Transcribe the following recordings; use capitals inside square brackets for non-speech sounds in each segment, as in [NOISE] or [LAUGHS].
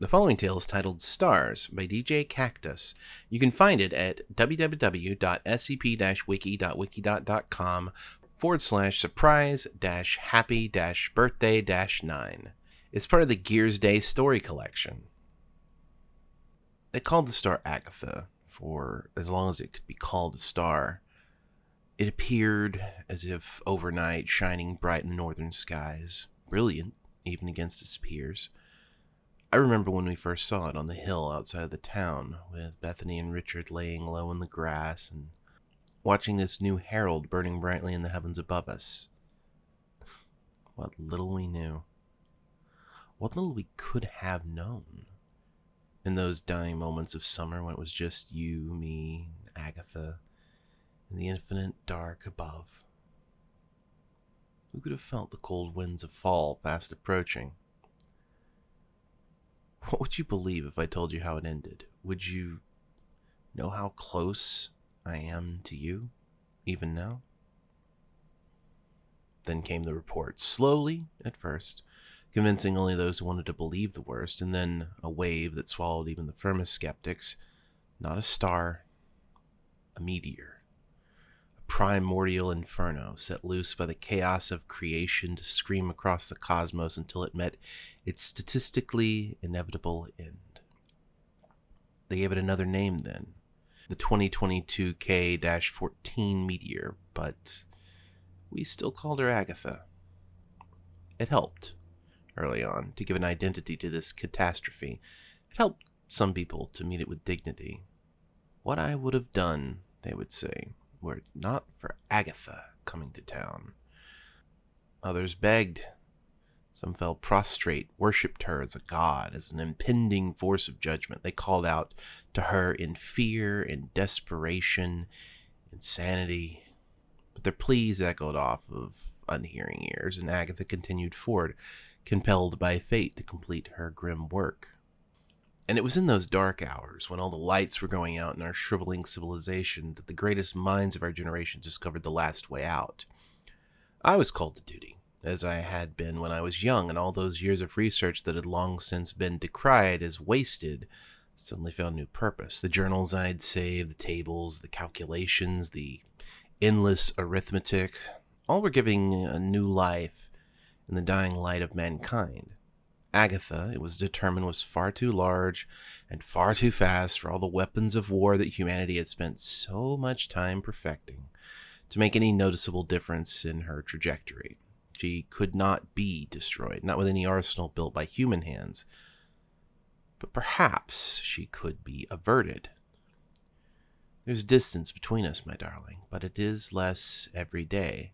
The following tale is titled Stars by DjKaktus. You can find it at www.scp-wiki.wikidot.com forward slash surprise dash happy dash birthday dash nine. It's part of the Gears Day story collection. They called the star Agatha for as long as it could be called a star. It appeared as if overnight, shining bright in the northern skies, brilliant even against its peers. I remember when we first saw it on the hill outside of the town, with Bethany and Richard laying low in the grass and watching this new herald burning brightly in the heavens above us. What little we knew. What little we could have known. In those dying moments of summer when it was just you, me, Agatha, and the infinite dark above. Who could have felt the cold winds of fall fast approaching? What would you believe if I told you how it ended? Would you know how close I am to you, even now? Then came the report, slowly at first, convincing only those who wanted to believe the worst, and then a wave that swallowed even the firmest skeptics. Not a star, a meteor primordial inferno set loose by the chaos of creation to scream across the cosmos until it met its statistically inevitable end. They gave it another name then, the 2022 K 14 meteor, but we still called her Agatha. It helped, early on, to give an identity to this catastrophe. It helped some people to meet it with dignity. What I would have done, they would say, were it not for Agatha coming to town. Others begged. Some fell prostrate, worshipped her as a god, as an impending force of judgment. They called out to her in fear, in desperation, insanity. But their pleas echoed off of unhearing ears, and Agatha continued forward, compelled by fate to complete her grim work. And it was in those dark hours, when all the lights were going out in our shriveling civilization, that the greatest minds of our generation discovered the last way out. I was called to duty, as I had been when I was young, and all those years of research that had long since been decried as wasted suddenly found new purpose. The journals I'd saved, the tables, the calculations, the endless arithmetic, all were giving a new life in the dying light of mankind. Agatha, it was determined, was far too large and far too fast for all the weapons of war that humanity had spent so much time perfecting to make any noticeable difference in her trajectory. She could not be destroyed, not with any arsenal built by human hands. But perhaps she could be averted. There's distance between us, my darling, but it is less every day.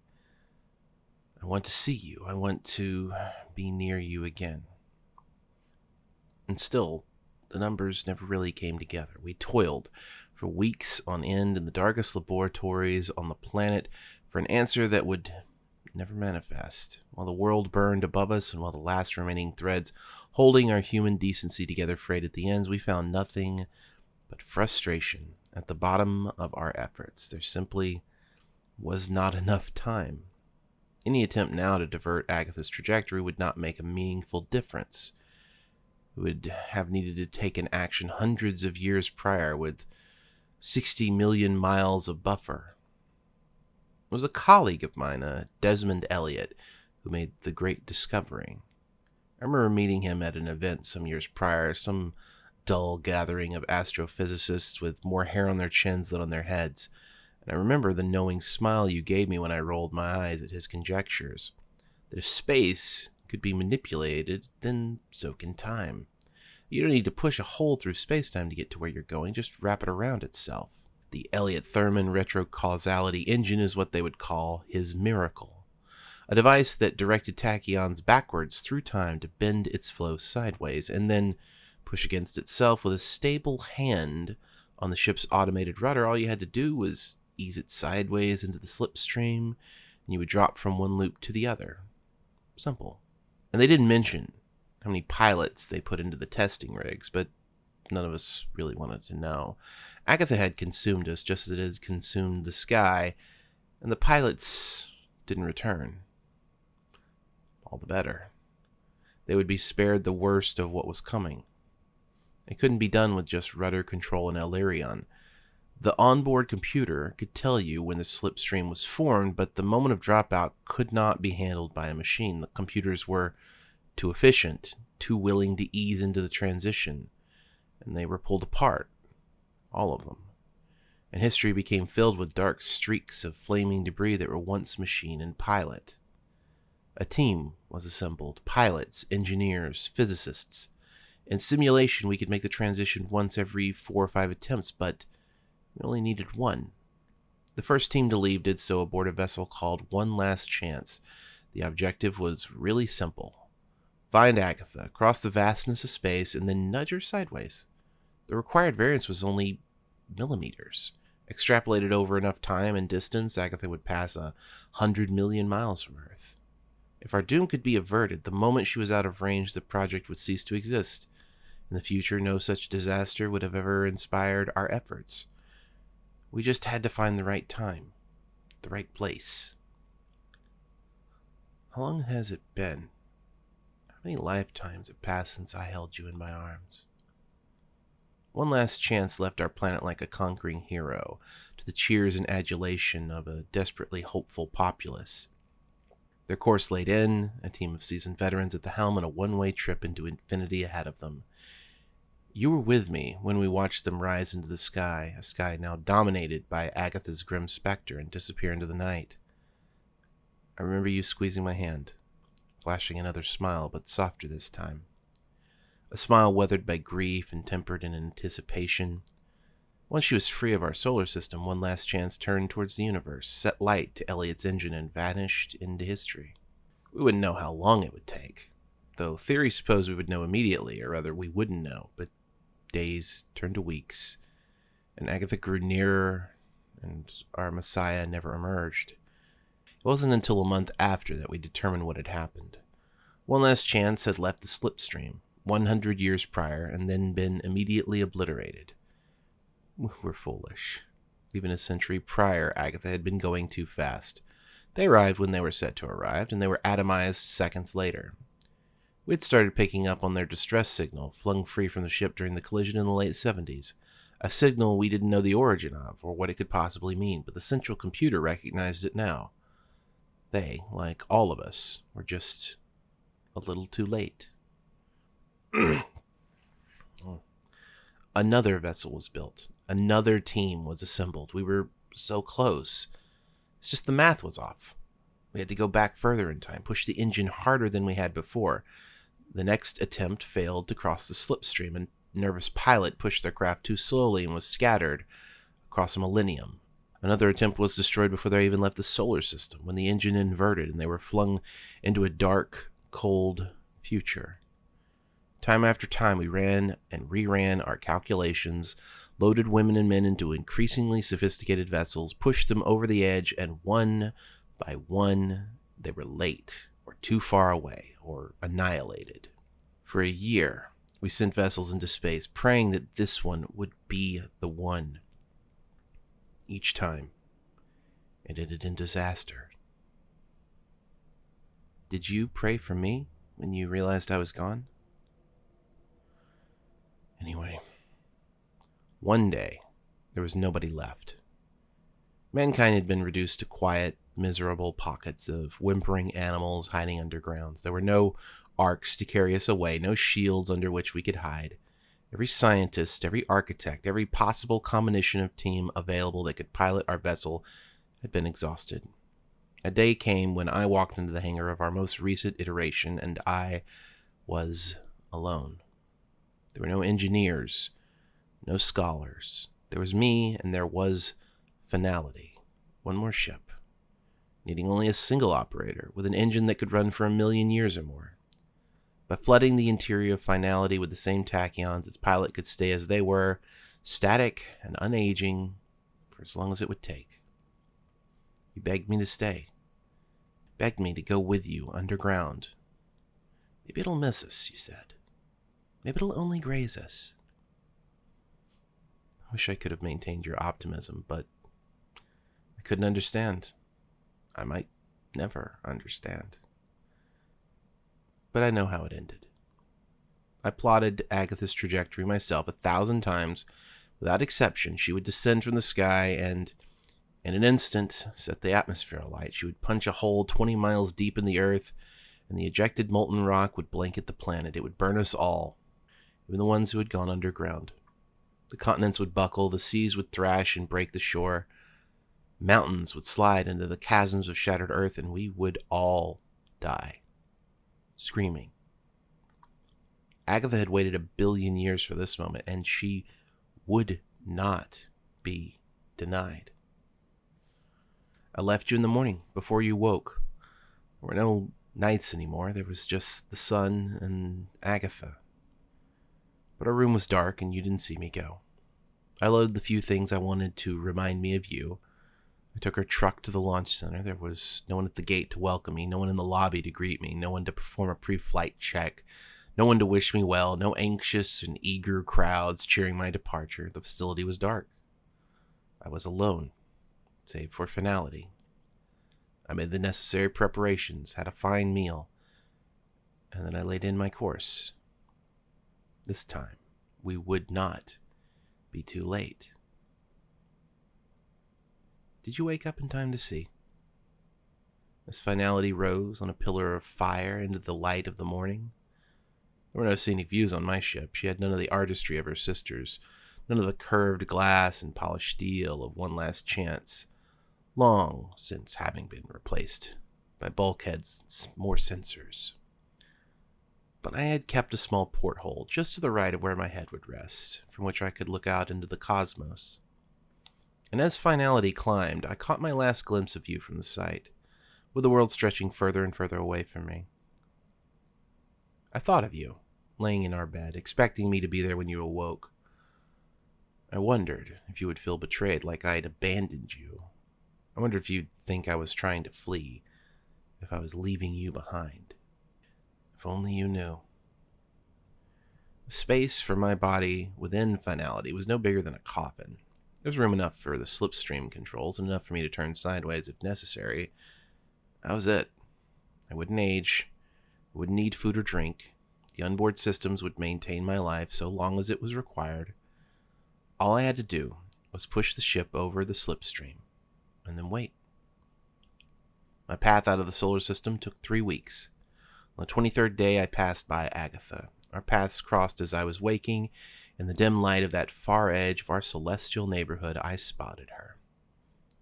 I want to see you. I want to be near you again. And still, the numbers never really came together. We toiled for weeks on end in the darkest laboratories on the planet for an answer that would never manifest, while the world burned above us and while the last remaining threads holding our human decency together frayed at the ends, we found nothing but frustration at the bottom of our efforts. There simply was not enough time. Any attempt now to divert Agatha's trajectory would not make a meaningful difference would have needed to take an action hundreds of years prior with 60 million miles of buffer. It was a colleague of mine, a Desmond Elliott, who made the great discovery. I remember meeting him at an event some years prior, some dull gathering of astrophysicists with more hair on their chins than on their heads, and I remember the knowing smile you gave me when I rolled my eyes at his conjectures. That if space could be manipulated, then so can time. You don't need to push a hole through spacetime to get to where you're going, just wrap it around itself. The Elliott Thurman retrocausality engine is what they would call his miracle, a device that directed tachyons backwards through time to bend its flow sideways and then push against itself with a stable hand on the ship's automated rudder. All you had to do was ease it sideways into the slipstream, and you would drop from one loop to the other. Simple. And they didn't mention how many pilots they put into the testing rigs, but none of us really wanted to know. Agatha had consumed us just as it has consumed the sky, and the pilots didn't return. All the better. They would be spared the worst of what was coming. It couldn't be done with just rudder control and aileron. The onboard computer could tell you when the slipstream was formed, but the moment of dropout could not be handled by a machine. The computers were too efficient, too willing to ease into the transition, and they were pulled apart. All of them. And history became filled with dark streaks of flaming debris that were once machine and pilot. A team was assembled pilots, engineers, physicists. In simulation, we could make the transition once every four or five attempts, but we only needed one. The first team to leave did so aboard a vessel called One Last Chance. The objective was really simple find Agatha, cross the vastness of space, and then nudge her sideways. The required variance was only millimeters. Extrapolated over enough time and distance, Agatha would pass a hundred million miles from Earth. If our doom could be averted, the moment she was out of range, the project would cease to exist. In the future, no such disaster would have ever inspired our efforts. We just had to find the right time, the right place. How long has it been? How many lifetimes have passed since I held you in my arms? One last chance left our planet like a conquering hero, to the cheers and adulation of a desperately hopeful populace. Their course laid in, a team of seasoned veterans at the helm and a one way trip into infinity ahead of them. You were with me when we watched them rise into the sky, a sky now dominated by Agatha's grim specter, and disappear into the night. I remember you squeezing my hand, flashing another smile, but softer this time. A smile weathered by grief and tempered in anticipation. Once she was free of our solar system, one last chance turned towards the universe, set light to Elliott's engine, and vanished into history. We wouldn't know how long it would take, though theory supposed we would know immediately, or rather, we wouldn't know, but days turned to weeks, and Agatha grew nearer, and our Messiah never emerged. It wasn't until a month after that we determined what had happened. One last chance had left the slipstream, 100 years prior, and then been immediately obliterated. We were foolish. Even a century prior, Agatha had been going too fast. They arrived when they were set to arrive, and they were atomized seconds later. We'd started picking up on their distress signal, flung free from the ship during the collision in the late 70s. A signal we didn't know the origin of, or what it could possibly mean, but the central computer recognized it now. They, like all of us, were just a little too late. Another vessel was built. Another team was assembled. We were so close. It's just the math was off. We had to go back further in time, push the engine harder than we had before. The next attempt failed to cross the slipstream, and nervous pilot pushed their craft too slowly and was scattered across a millennium. Another attempt was destroyed before they even left the solar system, when the engine inverted and they were flung into a dark, cold future. Time after time, we ran and reran our calculations, loaded women and men into increasingly sophisticated vessels, pushed them over the edge, and one by one, they were late or too far away or annihilated. For a year, we sent vessels into space, praying that this one would be the one. Each time, it ended in disaster. Did you pray for me when you realized I was gone? Anyway, one day, there was nobody left. Mankind had been reduced to quiet, miserable pockets of whimpering animals hiding undergrounds. There were no arks to carry us away, no shields under which we could hide. Every scientist, every architect, every possible combination of team available that could pilot our vessel had been exhausted. A day came when I walked into the hangar of our most recent iteration, and I was alone. There were no engineers, no scholars. There was me, and there was finality. One more ship needing only a single operator with an engine that could run for a million years or more. By flooding the interior of Finality with the same tachyons, its pilot could stay as they were, static and unaging, for as long as it would take. You begged me to stay, begged me to go with you underground. Maybe it'll miss us, you said. Maybe it'll only graze us. I wish I could have maintained your optimism, but I couldn't understand. I might never understand. But I know how it ended. I plotted Agatha's trajectory myself a thousand times. Without exception, she would descend from the sky and, in an instant, set the atmosphere alight. She would punch a hole 20 miles deep in the earth, and the ejected molten rock would blanket the planet. It would burn us all, even the ones who had gone underground. The continents would buckle, the seas would thrash and break the shore, mountains would slide into the chasms of shattered earth, and we would all die, screaming. Agatha had waited a billion years for this moment, and she would not be denied. I left you in the morning before you woke. There were no nights anymore. There was just the sun and Agatha. But our room was dark, and you didn't see me go. I loaded the few things I wanted to remind me of you. I took our truck to the launch center. There was no one at the gate to welcome me, no one in the lobby to greet me, no one to perform a pre flight check, no one to wish me well, no anxious and eager crowds cheering my departure. The facility was dark. I was alone, save for finality. I made the necessary preparations, had a fine meal, and then I laid in my course. This time, we would not be too late. Did you wake up in time to see? As finality rose on a pillar of fire into the light of the morning. There were no scenic views on my ship. She had none of the artistry of her sisters, none of the curved glass and polished steel of One Last Chance, long since having been replaced by bulkheads and more sensors. But I had kept a small porthole just to the right of where my head would rest, from which I could look out into the cosmos and as finality climbed, I caught my last glimpse of you from the sight, with the world stretching further and further away from me. I thought of you, laying in our bed, expecting me to be there when you awoke. I wondered if you would feel betrayed, like I had abandoned you. I wondered if you'd think I was trying to flee, if I was leaving you behind. If only you knew. The space for my body within finality was no bigger than a coffin. There's room enough for the slipstream controls and enough for me to turn sideways if necessary. That was it. I wouldn't age, I wouldn't need food or drink. The onboard systems would maintain my life so long as it was required. All I had to do was push the ship over the slipstream and then wait. My path out of the solar system took three weeks. On the 23rd day, I passed by Agatha. Our paths crossed as I was waking, in the dim light of that far edge of our celestial neighborhood, I spotted her,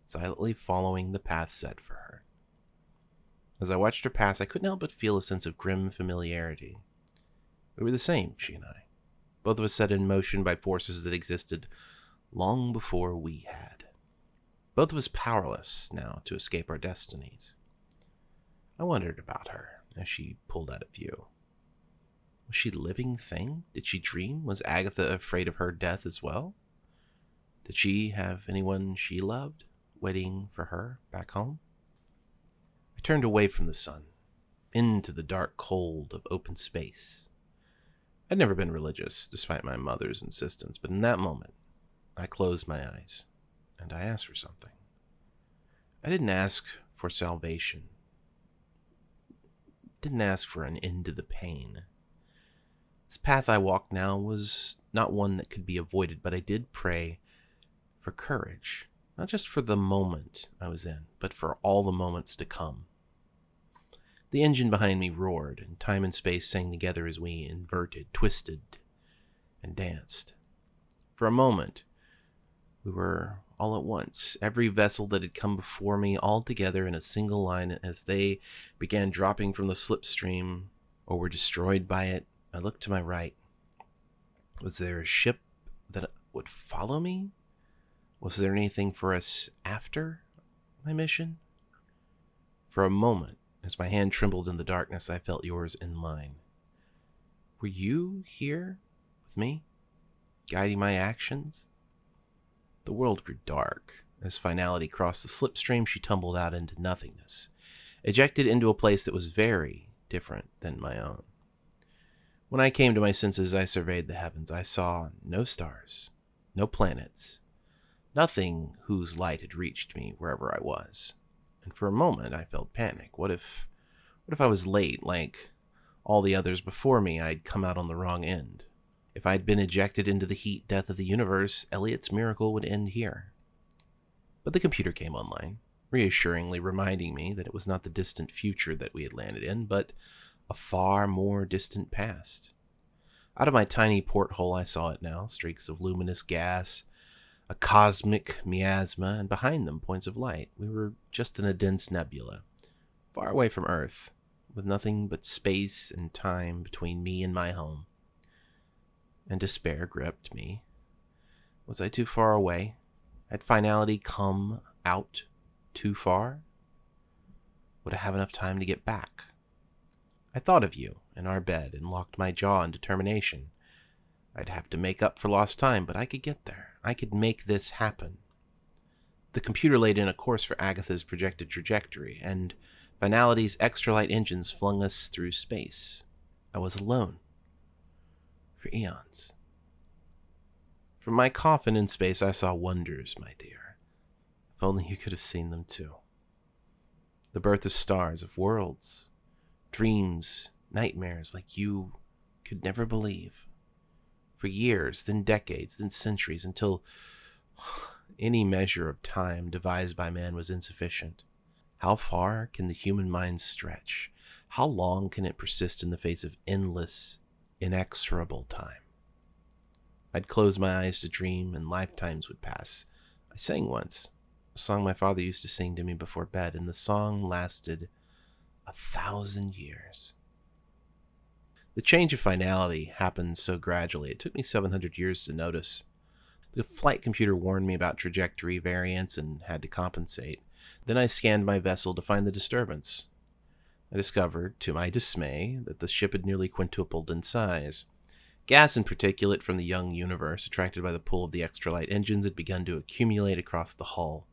silently following the path set for her. As I watched her pass, I couldn't help but feel a sense of grim familiarity. We were the same, she and I, both of us set in motion by forces that existed long before we had. Both of us powerless now to escape our destinies. I wondered about her as she pulled out of view. Was she a living thing? Did she dream? Was Agatha afraid of her death as well? Did she have anyone she loved waiting for her back home? I turned away from the sun, into the dark cold of open space. I'd never been religious, despite my mother's insistence, but in that moment, I closed my eyes and I asked for something. I didn't ask for salvation, didn't ask for an end to the pain. This path I walked now was not one that could be avoided, but I did pray for courage, not just for the moment I was in, but for all the moments to come. The engine behind me roared, and time and space sang together as we inverted, twisted, and danced. For a moment, we were all at once, every vessel that had come before me, all together in a single line as they began dropping from the slipstream or were destroyed by it I looked to my right. Was there a ship that would follow me? Was there anything for us after my mission? For a moment, as my hand trembled in the darkness, I felt yours in mine. Were you here with me, guiding my actions? The world grew dark. As finality crossed the slipstream, she tumbled out into nothingness, ejected into a place that was very different than my own. When I came to my senses, I surveyed the heavens. I saw no stars, no planets, nothing whose light had reached me wherever I was. And for a moment, I felt panic. What if, what if I was late, like all the others before me, I'd come out on the wrong end. If I'd been ejected into the heat death of the universe, Elliott's miracle would end here. But the computer came online, reassuringly reminding me that it was not the distant future that we had landed in, but a far more distant past. Out of my tiny porthole, I saw it now streaks of luminous gas, a cosmic miasma, and behind them, points of light. We were just in a dense nebula, far away from Earth, with nothing but space and time between me and my home. And despair gripped me. Was I too far away? Had finality come out too far? Would I have enough time to get back? I thought of you in our bed and locked my jaw in determination. I'd have to make up for lost time, but I could get there. I could make this happen. The computer laid in a course for Agatha's projected trajectory, and Finality's extra light engines flung us through space. I was alone. For eons. From my coffin in space, I saw wonders, my dear. If only you could have seen them too. The birth of stars, of worlds, dreams, nightmares like you could never believe. For years, then decades, then centuries, until [SIGHS] any measure of time devised by man was insufficient. How far can the human mind stretch? How long can it persist in the face of endless, inexorable time? I'd close my eyes to dream, and lifetimes would pass. I sang once, a song my father used to sing to me before bed, and the song lasted a thousand years. The change of finality happened so gradually, it took me 700 years to notice. The flight computer warned me about trajectory variance and had to compensate. Then I scanned my vessel to find the disturbance. I discovered, to my dismay, that the ship had nearly quintupled in size. Gas and particulate from the young universe, attracted by the pull of the extra light engines, had begun to accumulate across the hull.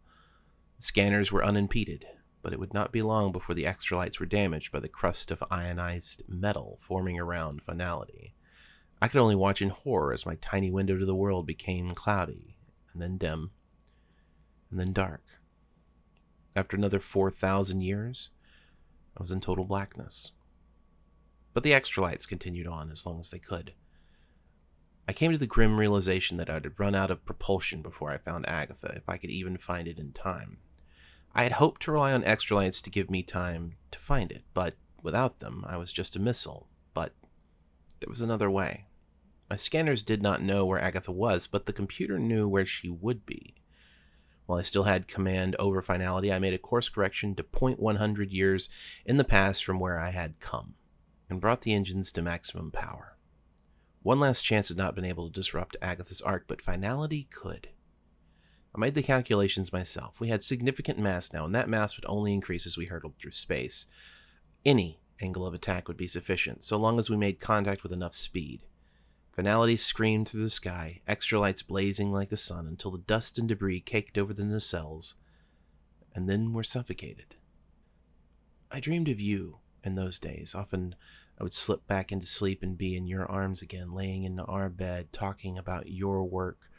Scanners were unimpeded, but it would not be long before the extra lights were damaged by the crust of ionized metal forming around finality. I could only watch in horror as my tiny window to the world became cloudy, and then dim, and then dark. After another 4,000 years, I was in total blackness. But the extra lights continued on as long as they could. I came to the grim realization that I'd run out of propulsion before I found Agatha, if I could even find it in time. I had hoped to rely on extra lights to give me time to find it, but without them, I was just a missile. But there was another way. My scanners did not know where Agatha was, but the computer knew where she would be. While I still had command over finality, I made a course correction to 0.100 years in the past from where I had come, and brought the engines to maximum power. One last chance had not been able to disrupt Agatha's arc, but finality could. I made the calculations myself. We had significant mass now, and that mass would only increase as we hurtled through space. Any angle of attack would be sufficient, so long as we made contact with enough speed. Finality screamed through the sky, extra lights blazing like the sun, until the dust and debris caked over the nacelles, and then we were suffocated. I dreamed of you in those days. Often I would slip back into sleep and be in your arms again, laying in our bed, talking about your work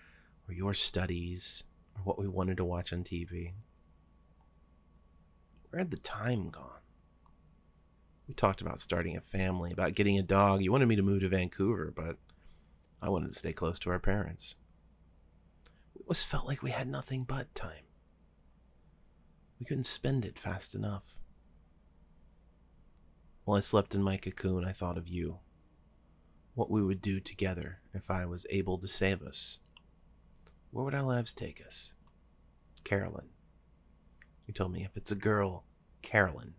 or your studies what we wanted to watch on TV. Where had the time gone? We talked about starting a family, about getting a dog. You wanted me to move to Vancouver, but I wanted to stay close to our parents. It was felt like we had nothing but time. We couldn't spend it fast enough. While I slept in my cocoon, I thought of you. What we would do together if I was able to save us. Where would our lives take us? Carolyn. You told me if it's a girl, Carolyn.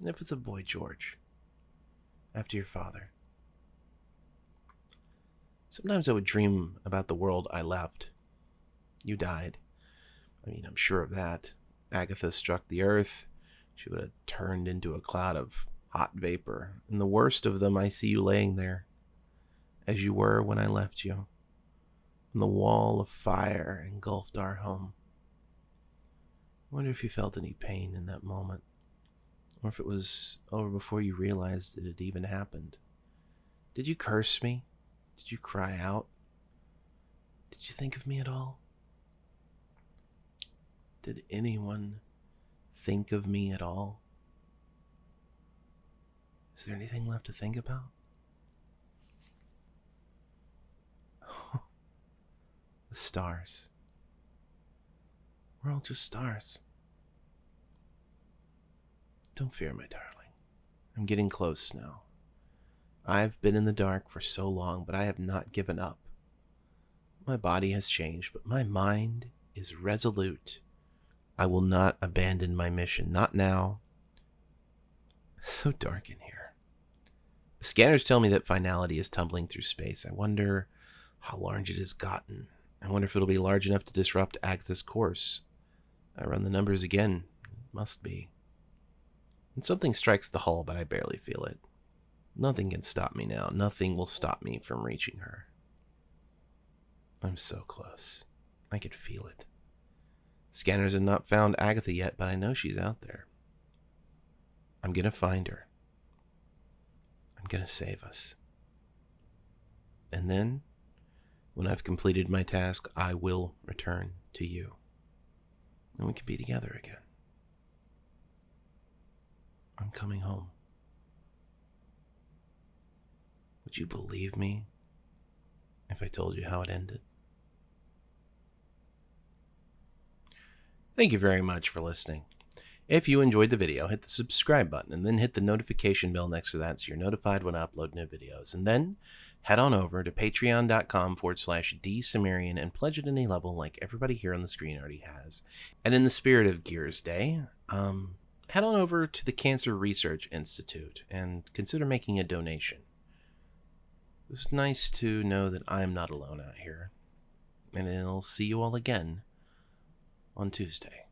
And if it's a boy, George. After your father. Sometimes I would dream about the world I left. You died. I mean, I'm sure of that. Agatha struck the earth. She would have turned into a cloud of hot vapor. And the worst of them, I see you laying there, as you were when I left you. The wall of fire engulfed our home. I wonder if you felt any pain in that moment, or if it was over before you realized that it even happened. Did you curse me? Did you cry out? Did you think of me at all? Did anyone think of me at all? Is there anything left to think about? [LAUGHS] the stars. We're all just stars. Don't fear, my darling. I'm getting close now. I've been in the dark for so long, but I have not given up. My body has changed, but my mind is resolute. I will not abandon my mission, not now. It's so dark in here. The scanners tell me that finality is tumbling through space. I wonder how large it has gotten. I wonder if it'll be large enough to disrupt Agatha's course. I run the numbers again. It must be. And something strikes the hull, but I barely feel it. Nothing can stop me now. Nothing will stop me from reaching her. I'm so close. I can feel it. Scanners have not found Agatha yet, but I know she's out there. I'm going to find her. I'm going to save us. And then, when I've completed my task, I will return to you. And we can be together again. I'm coming home. Would you believe me if I told you how it ended? Thank you very much for listening. If you enjoyed the video, hit the subscribe button and then hit the notification bell next to that so you're notified when I upload new videos. And then head on over to patreon.com forward slash dsumerian and pledge at any level like everybody here on the screen already has. And in the spirit of Gears Day, um, head on over to the Cancer Research Institute and consider making a donation. It was nice to know that I'm not alone out here. And I'll see you all again on Tuesday.